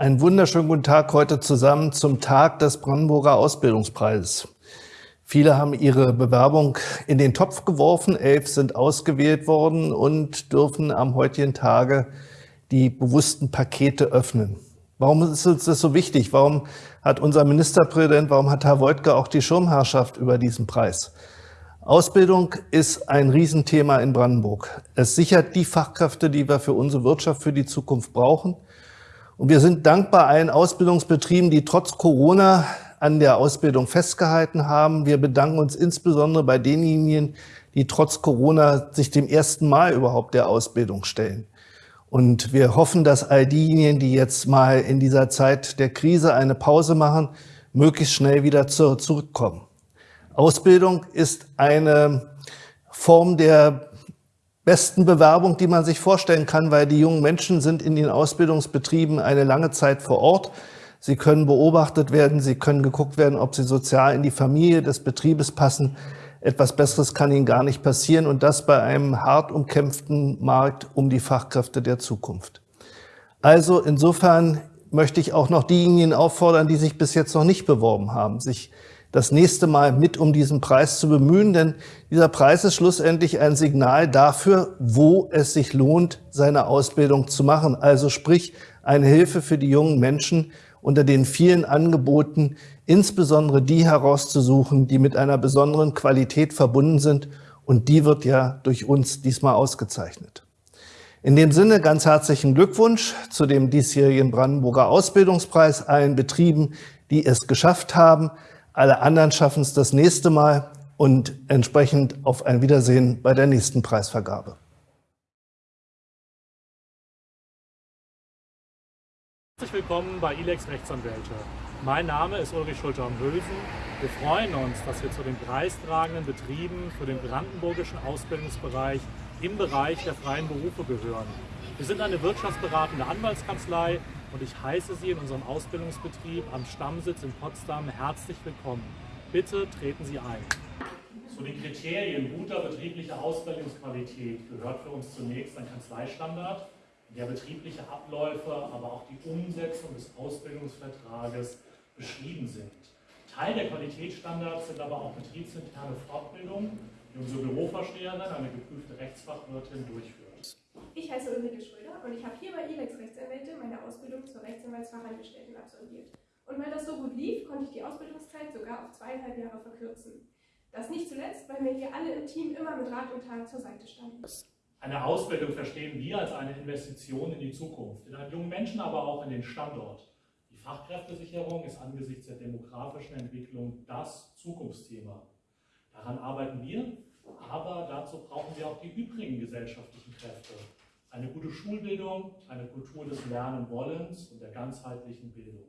Einen wunderschönen guten Tag heute zusammen zum Tag des Brandenburger Ausbildungspreises. Viele haben ihre Bewerbung in den Topf geworfen, elf sind ausgewählt worden und dürfen am heutigen Tage die bewussten Pakete öffnen. Warum ist uns das so wichtig? Warum hat unser Ministerpräsident, warum hat Herr Wojtke auch die Schirmherrschaft über diesen Preis? Ausbildung ist ein Riesenthema in Brandenburg. Es sichert die Fachkräfte, die wir für unsere Wirtschaft für die Zukunft brauchen. Und wir sind dankbar allen Ausbildungsbetrieben, die trotz Corona an der Ausbildung festgehalten haben. Wir bedanken uns insbesondere bei denjenigen, die trotz Corona sich dem ersten Mal überhaupt der Ausbildung stellen. Und wir hoffen, dass all diejenigen, die jetzt mal in dieser Zeit der Krise eine Pause machen, möglichst schnell wieder zurückkommen. Ausbildung ist eine Form der besten Bewerbung, die man sich vorstellen kann, weil die jungen Menschen sind in den Ausbildungsbetrieben eine lange Zeit vor Ort. Sie können beobachtet werden, sie können geguckt werden, ob sie sozial in die Familie des Betriebes passen. Etwas Besseres kann ihnen gar nicht passieren und das bei einem hart umkämpften Markt um die Fachkräfte der Zukunft. Also insofern möchte ich auch noch diejenigen auffordern, die sich bis jetzt noch nicht beworben haben, sich das nächste Mal mit um diesen Preis zu bemühen, denn dieser Preis ist schlussendlich ein Signal dafür, wo es sich lohnt, seine Ausbildung zu machen. Also sprich, eine Hilfe für die jungen Menschen, unter den vielen Angeboten insbesondere die herauszusuchen, die mit einer besonderen Qualität verbunden sind. Und die wird ja durch uns diesmal ausgezeichnet. In dem Sinne ganz herzlichen Glückwunsch zu dem diesjährigen Brandenburger Ausbildungspreis allen Betrieben, die es geschafft haben. Alle anderen schaffen es das nächste Mal und entsprechend auf ein Wiedersehen bei der nächsten Preisvergabe. Herzlich willkommen bei ILEX Rechtsanwälte. Mein Name ist Ulrich Schulter am Hülsen. Wir freuen uns, dass wir zu den preistragenden Betrieben für den brandenburgischen Ausbildungsbereich im Bereich der freien Berufe gehören. Wir sind eine wirtschaftsberatende Anwaltskanzlei und ich heiße Sie in unserem Ausbildungsbetrieb am Stammsitz in Potsdam herzlich willkommen. Bitte treten Sie ein. Zu den Kriterien guter betrieblicher Ausbildungsqualität gehört für uns zunächst ein Kanzleistandard, der betriebliche Abläufe, aber auch die Umsetzung des Ausbildungsvertrages beschrieben sind. Teil der Qualitätsstandards sind aber auch betriebsinterne Fortbildungen, die unsere Bürovorsteherin, eine geprüfte Rechtsfachwirtin, durchführt. Ich heiße Ulrike Schröder und ich habe hier bei ILEX Rechtsanwälte meine Ausbildung zur Rechtsanwaltsfachangestellten absolviert. Und weil das so gut lief, konnte ich die Ausbildungszeit sogar auf zweieinhalb Jahre verkürzen. Das nicht zuletzt, weil mir hier alle im Team immer mit Rat und Tat zur Seite standen. Eine Ausbildung verstehen wir als eine Investition in die Zukunft, in einen jungen Menschen, aber auch in den Standort. Die Fachkräftesicherung ist angesichts der demografischen Entwicklung das Zukunftsthema. Daran arbeiten wir aber dazu brauchen wir auch die übrigen gesellschaftlichen Kräfte. Eine gute Schulbildung, eine Kultur des Lernenwollens und der ganzheitlichen Bildung.